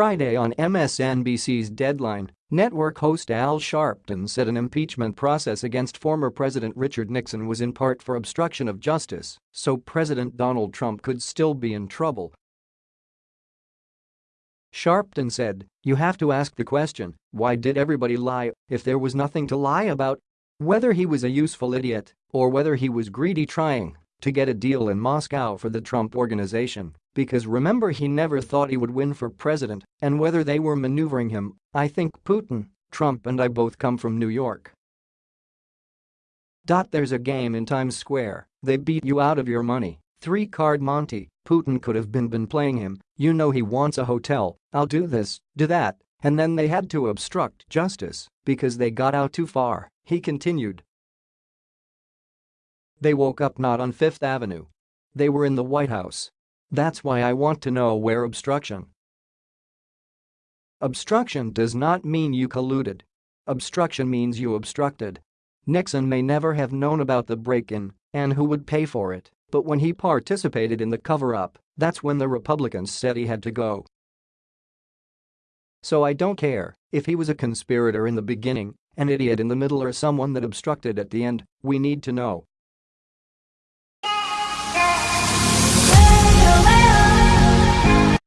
Friday on MSNBC's Deadline, network host Al Sharpton said an impeachment process against former President Richard Nixon was in part for obstruction of justice, so President Donald Trump could still be in trouble. Sharpton said, you have to ask the question, why did everybody lie if there was nothing to lie about? Whether he was a useful idiot or whether he was greedy trying to get a deal in Moscow for the Trump organization because remember he never thought he would win for president and whether they were maneuvering him, I think Putin, Trump and I both come from New York. There's a game in Times Square, they beat you out of your money, three-card Monty, Putin could have been been playing him, you know he wants a hotel, I'll do this, do that, and then they had to obstruct justice because they got out too far, he continued. They woke up not on Fifth Avenue. They were in the White House. That's why I want to know where obstruction. Obstruction does not mean you colluded. Obstruction means you obstructed. Nixon may never have known about the break-in and who would pay for it, but when he participated in the cover-up, that's when the Republicans said he had to go. So I don't care if he was a conspirator in the beginning, an idiot in the middle or someone that obstructed at the end, we need to know